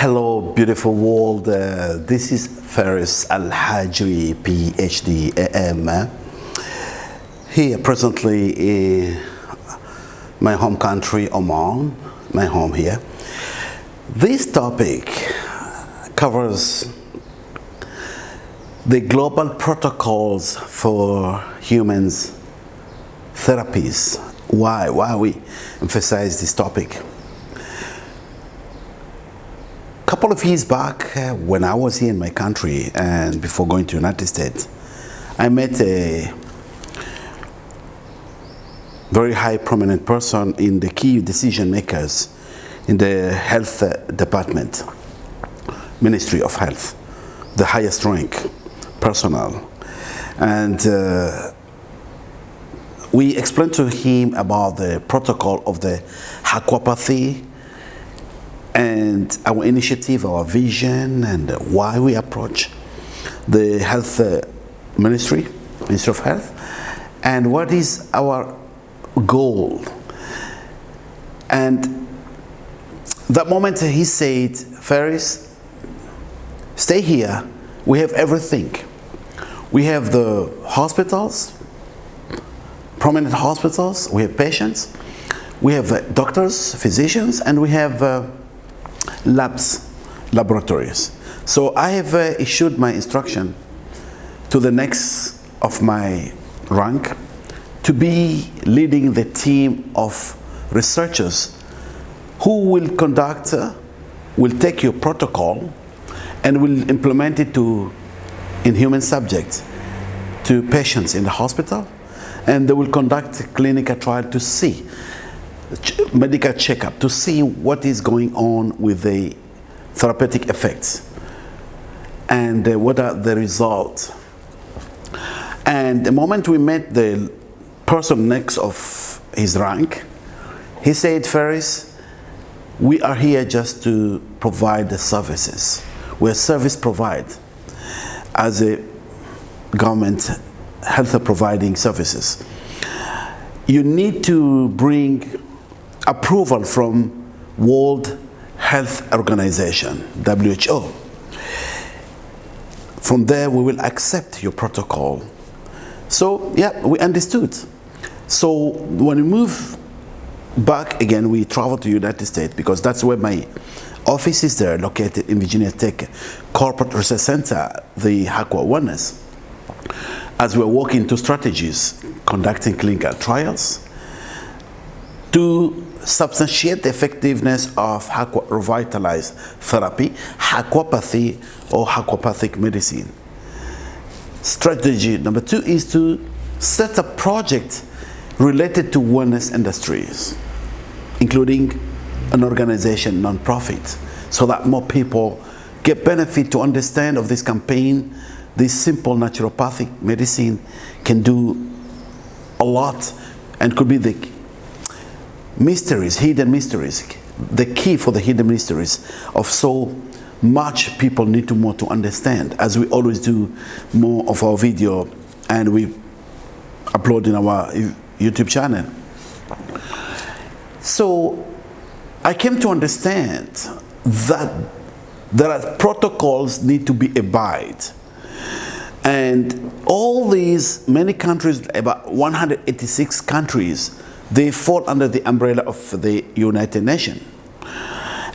Hello, beautiful world. Uh, this is Faris Al Hajri, PhD, AM. Here, presently in my home country, Oman, my home here. This topic covers the global protocols for humans therapies. Why? Why we emphasize this topic? Couple of years back, uh, when I was here in my country and before going to United States, I met a very high prominent person in the key decision makers in the health uh, department, Ministry of Health, the highest rank personnel. And uh, we explained to him about the protocol of the aquapathy and our initiative, our vision, and why we approach the health uh, ministry, Ministry of Health, and what is our goal. And that moment he said, Faris, stay here. We have everything. We have the hospitals, prominent hospitals, we have patients, we have doctors, physicians, and we have uh, labs, laboratories. So I have uh, issued my instruction to the next of my rank to be leading the team of researchers who will conduct, uh, will take your protocol and will implement it to in human subjects to patients in the hospital and they will conduct a clinical trial to see medical checkup to see what is going on with the therapeutic effects and uh, what are the results. And the moment we met the person next of his rank, he said, Faris, we are here just to provide the services. We're service provide as a government health providing services. You need to bring approval from World Health Organization, WHO. From there, we will accept your protocol. So, yeah, we understood. So, when we move back again, we travel to United States because that's where my office is there, located in Virginia Tech Corporate Research Center, the HAQUA Awareness. As we're working to strategies, conducting clinical trials, to substantiate the effectiveness of revitalized therapy, aquapathy or aquapathic medicine. Strategy number two is to set a project related to wellness industries, including an organization, non-profit, so that more people get benefit to understand of this campaign. This simple naturopathic medicine can do a lot and could be the mysteries, hidden mysteries, the key for the hidden mysteries of so much people need to more to understand as we always do more of our video and we upload in our YouTube channel. So I came to understand that there are protocols need to be abide and all these many countries about 186 countries they fall under the umbrella of the United Nations.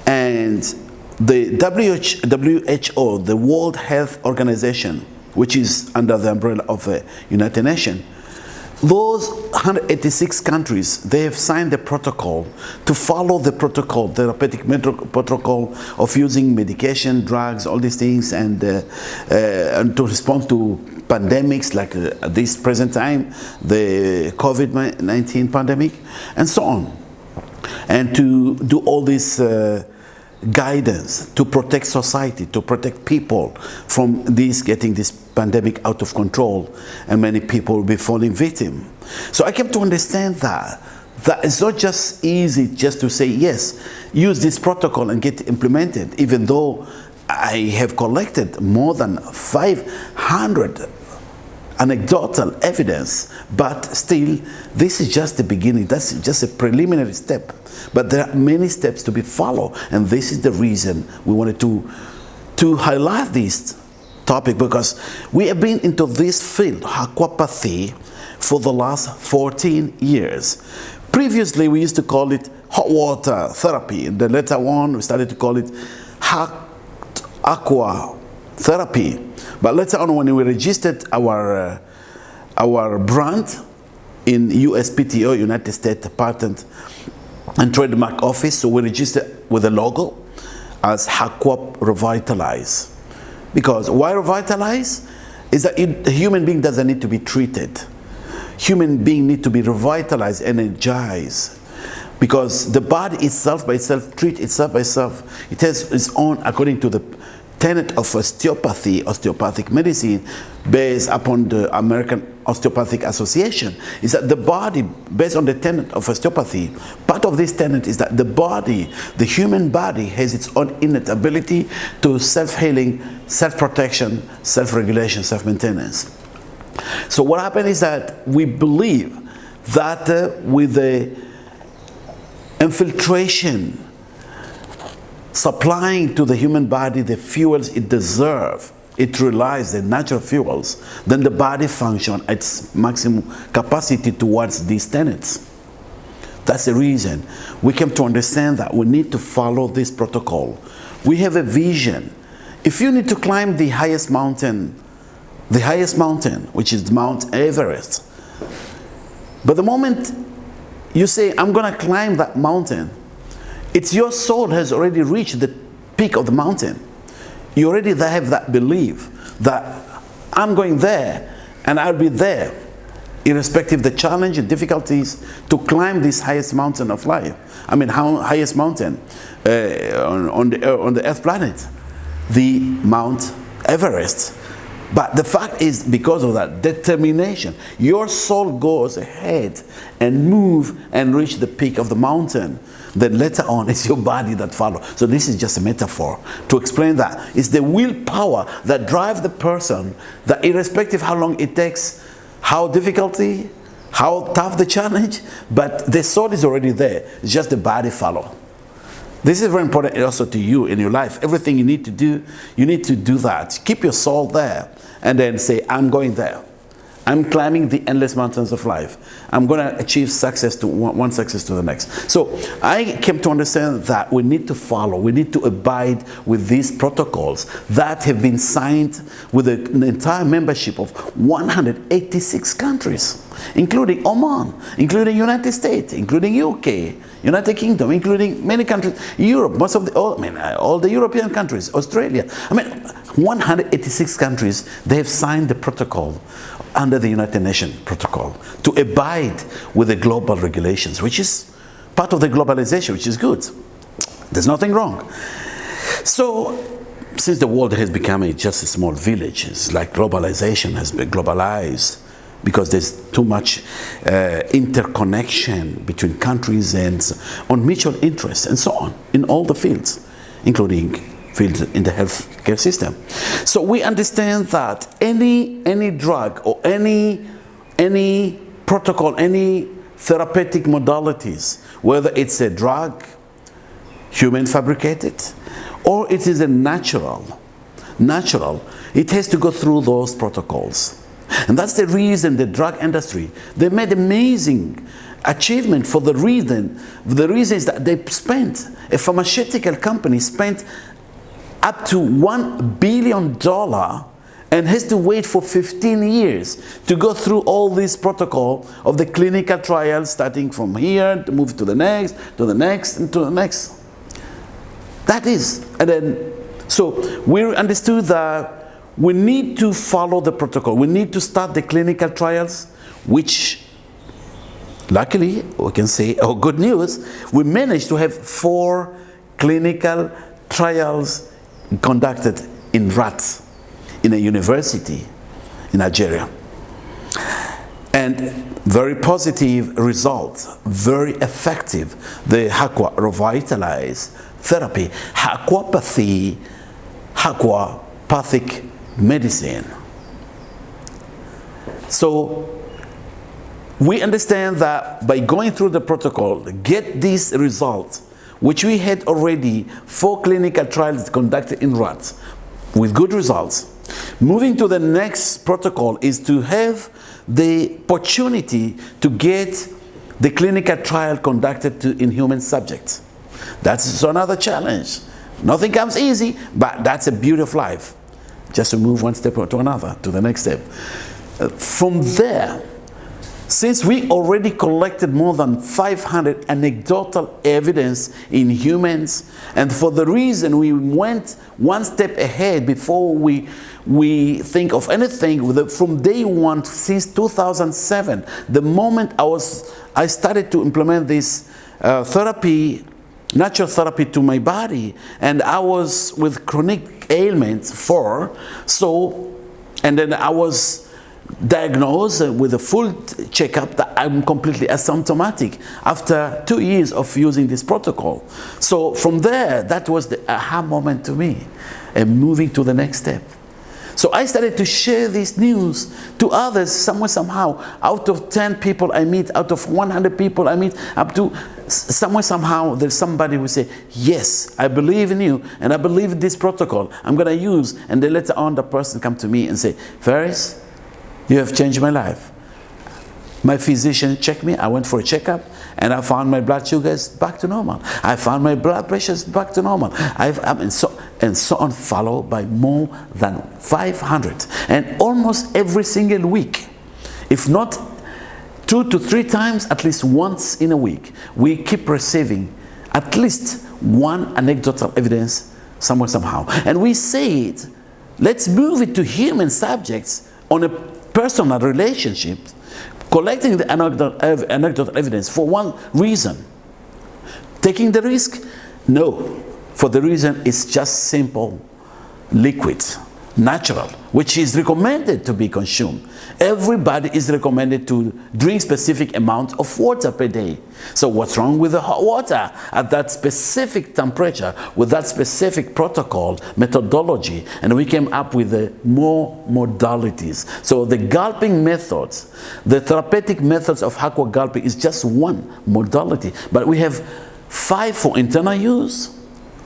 And the WHO, the World Health Organization, which is under the umbrella of the United Nations, those 186 countries, they have signed the protocol to follow the protocol, therapeutic protocol of using medication, drugs, all these things, and, uh, uh, and to respond to pandemics like uh, this present time, the COVID-19 pandemic, and so on. And to do all this uh, guidance to protect society, to protect people from this getting this pandemic out of control and many people will be falling victim. So I came to understand that that it's not just easy just to say yes, use this protocol and get implemented, even though I have collected more than 500 anecdotal evidence, but still, this is just the beginning. That's just a preliminary step. But there are many steps to be followed, and this is the reason we wanted to, to highlight this topic because we have been into this field, aquapathy, for the last 14 years. Previously, we used to call it hot water therapy, and then later on, we started to call it aqua therapy. But later on, when we registered our, uh, our brand in USPTO, United States Patent and Trademark Office, so we registered with a logo as Hakwap Revitalize. Because why revitalize? Is that a human being doesn't need to be treated. Human being need to be revitalized, energized. Because the body itself by itself, treat itself by itself, it has its own, according to the tenet of osteopathy, osteopathic medicine, based upon the American Osteopathic Association, is that the body, based on the tenet of osteopathy, part of this tenet is that the body, the human body, has its own innate ability to self-healing, self-protection, self-regulation, self-maintenance. So what happened is that we believe that uh, with the infiltration supplying to the human body the fuels it deserves, it relies the natural fuels, then the body function at its maximum capacity towards these tenets. That's the reason we came to understand that we need to follow this protocol. We have a vision. If you need to climb the highest mountain, the highest mountain, which is Mount Everest, but the moment you say, I'm going to climb that mountain, it's your soul has already reached the peak of the mountain. You already have that belief that I'm going there and I'll be there irrespective of the challenge and difficulties to climb this highest mountain of life. I mean, how, highest mountain uh, on, on, the, uh, on the earth planet, the Mount Everest. But the fact is, because of that determination, your soul goes ahead and move and reach the peak of the mountain. Then later on, it's your body that follows. So this is just a metaphor to explain that. It's the willpower that drives the person that irrespective how long it takes, how difficulty, how tough the challenge, but the soul is already there. It's just the body follow. This is very important also to you in your life. Everything you need to do, you need to do that. Keep your soul there and then say, I'm going there. I'm climbing the endless mountains of life. I'm going to achieve success to one, one, success to the next. So I came to understand that we need to follow, we need to abide with these protocols that have been signed with an entire membership of 186 countries, including Oman, including United States, including UK, United Kingdom, including many countries, Europe, most of the, all, I mean, all the European countries, Australia. I mean, 186 countries, they have signed the protocol under the United Nations protocol to abide with the global regulations, which is part of the globalization, which is good. There's nothing wrong. So, since the world has become a, just a small village, it's like globalization has been globalized because there's too much uh, interconnection between countries and on mutual interests and so on in all the fields, including fields in the healthcare system. So we understand that any any drug or any any protocol, any therapeutic modalities, whether it's a drug, human fabricated, or it is a natural, natural, it has to go through those protocols. And that's the reason the drug industry, they made amazing achievement for the reason, the reason is that they spent, a pharmaceutical company spent up to $1 billion and has to wait for 15 years to go through all this protocol of the clinical trials starting from here to move to the next, to the next, and to the next. That is, and then, so we understood that we need to follow the protocol. We need to start the clinical trials, which luckily, we can say, oh good news, we managed to have four clinical trials conducted in rats in a university in Algeria. And very positive results, very effective. The Hakwa revitalized therapy, Hakwapathy, Hakwapathic medicine. So we understand that by going through the protocol, get these results, which we had already four clinical trials conducted in rats with good results. Moving to the next protocol is to have the opportunity to get the clinical trial conducted to, in human subjects. That's another challenge. Nothing comes easy, but that's a beauty of life. Just to move one step to another, to the next step. Uh, from there, since we already collected more than 500 anecdotal evidence in humans, and for the reason we went one step ahead before we, we think of anything, from day one since 2007, the moment I, was, I started to implement this uh, therapy, natural therapy to my body, and I was with chronic ailments for, so, and then I was diagnosed with a full checkup that I'm completely asymptomatic after two years of using this protocol. So from there, that was the aha moment to me and moving to the next step. So I started to share this news to others somewhere, somehow. Out of 10 people I meet, out of 100 people I meet, up to somewhere, somehow, there's somebody who say, yes, I believe in you, and I believe in this protocol. I'm going to use. And then later on, the person come to me and say, Faris, you have changed my life. My physician checked me. I went for a checkup and I found my blood sugars back to normal. I found my blood pressures back to normal. I've, I mean, so, and so on, followed by more than 500. And almost every single week, if not two to three times, at least once in a week, we keep receiving at least one anecdotal evidence somewhere, somehow. And we say it, let's move it to human subjects on a personal relationships, collecting the anecdotal evidence for one reason. Taking the risk? No. For the reason it's just simple liquid, natural, which is recommended to be consumed everybody is recommended to drink specific amount of water per day. So what's wrong with the hot water at that specific temperature with that specific protocol methodology and we came up with the more modalities. So the gulping methods, the therapeutic methods of aqua gulping is just one modality but we have five for internal use.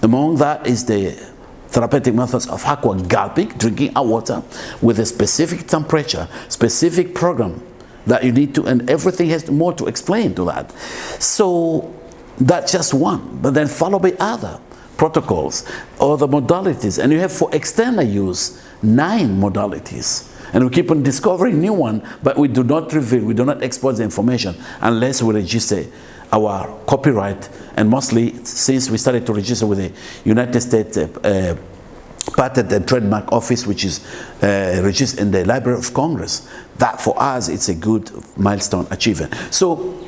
Among that is the therapeutic methods of aqua gulping, drinking our water with a specific temperature, specific program that you need to, and everything has more to explain to that. So that's just one, but then followed by other protocols, other modalities, and you have for external use, nine modalities. And we keep on discovering new one, but we do not reveal, we do not expose the information unless we register our copyright and mostly since we started to register with the United States uh, uh, Patent and Trademark Office which is uh, registered in the Library of Congress that for us it's a good milestone achievement so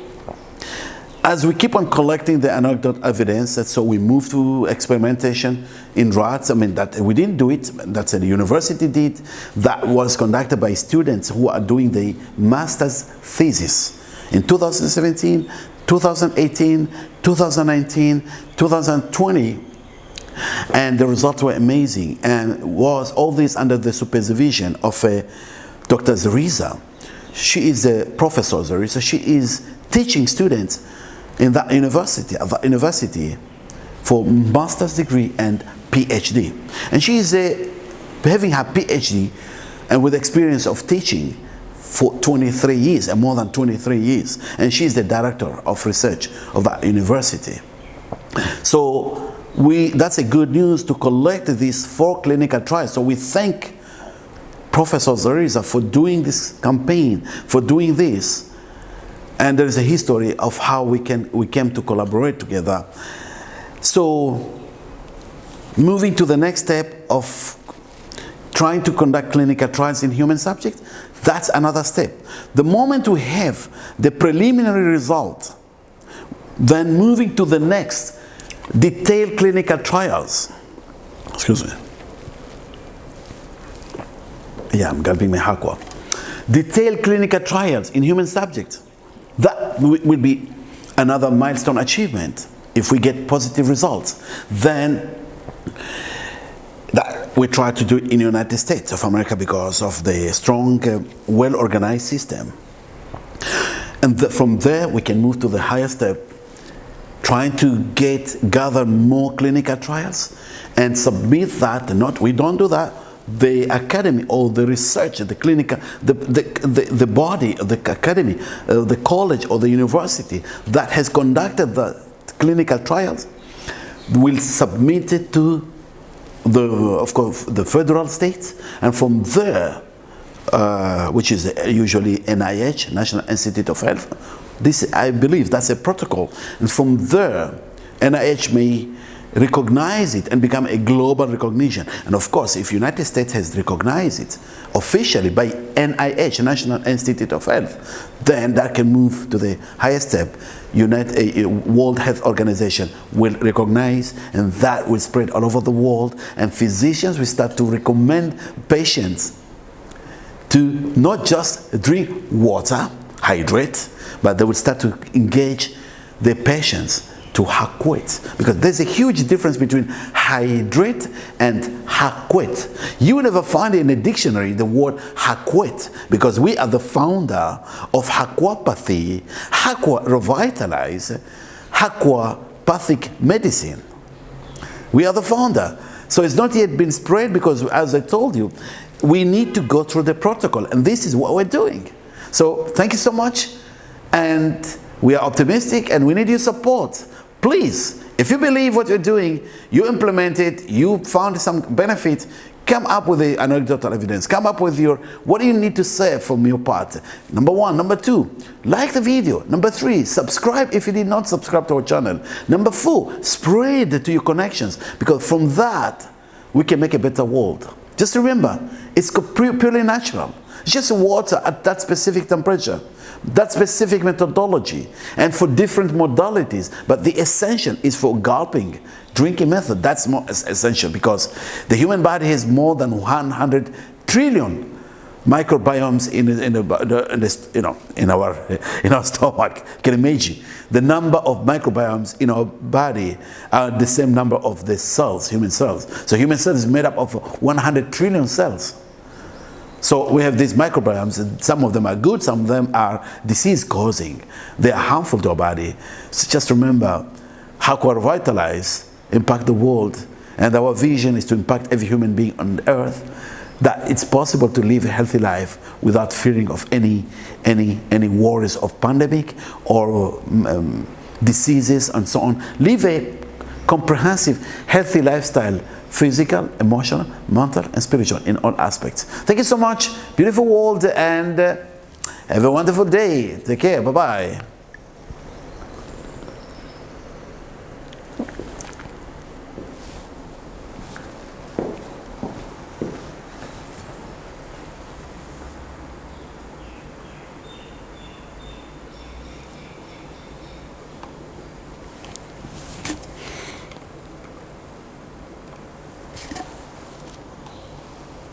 as we keep on collecting the anecdotal evidence, so we move to experimentation in rats. I mean, that we didn't do it, that's a university did. That was conducted by students who are doing the master's thesis. In 2017, 2018, 2019, 2020, and the results were amazing. And was all this under the supervision of uh, Dr. Zariza. She is a professor, Zariza. She is teaching students in that university, at that university for master's degree and PhD. And she is a, having her PhD and with experience of teaching for 23 years and more than 23 years. And she's the director of research of that university. So we that's a good news to collect these four clinical trials. So we thank professor Zariza for doing this campaign for doing this. And there is a history of how we can we came to collaborate together. So moving to the next step of trying to conduct clinical trials in human subjects that's another step. The moment we have the preliminary result, then moving to the next, detailed clinical trials. Excuse me. Yeah, I'm gulping my aqua. Detailed clinical trials in human subjects. That will be another milestone achievement if we get positive results. Then we try to do it in the United States of America because of the strong, uh, well-organized system. And the, from there, we can move to the higher step, trying to get, gather more clinical trials and submit that, not, we don't do that, the academy or the research, the clinical, the, the, the, the body, of the academy, uh, the college or the university that has conducted the clinical trials will submit it to the, of course, the federal states, and from there, uh, which is usually NIH, National Institute of Health, this, I believe, that's a protocol, and from there, NIH may recognize it and become a global recognition. And of course, if United States has recognized it officially by NIH, National Institute of Health, then that can move to the highest step. United, uh, World Health Organization will recognize and that will spread all over the world and physicians will start to recommend patients to not just drink water, hydrate, but they will start to engage the patients to hakwet because there's a huge difference between hydrate and hakwet. You will never find in a dictionary the word hakwet because we are the founder of hakwapathy, hakwa revitalize, hakwapathic medicine. We are the founder. So it's not yet been spread because as I told you, we need to go through the protocol and this is what we're doing. So thank you so much and we are optimistic and we need your support. Please, if you believe what you're doing, you implement it, you found some benefit, come up with the anecdotal evidence. Come up with your, what do you need to say from your part? Number one. Number two, like the video. Number three, subscribe if you did not subscribe to our channel. Number four, spread to your connections because from that, we can make a better world. Just remember, it's purely natural. It's just water at that specific temperature that specific methodology and for different modalities. But the essential is for gulping, drinking method. That's more essential because the human body has more than 100 trillion microbiomes in, in, the, in you know, in, our, in our stomach. Can imagine the number of microbiomes in our body are the same number of the cells, human cells. So human cells is made up of 100 trillion cells. So we have these microbiomes, some of them are good, some of them are disease causing. They are harmful to our body. So just remember how to revitalize, impact the world, and our vision is to impact every human being on earth, that it's possible to live a healthy life without fearing of any, any, any worries of pandemic or um, diseases and so on. Live a comprehensive, healthy lifestyle physical, emotional, mental, and spiritual in all aspects. Thank you so much. Beautiful world and uh, have a wonderful day. Take care. Bye-bye.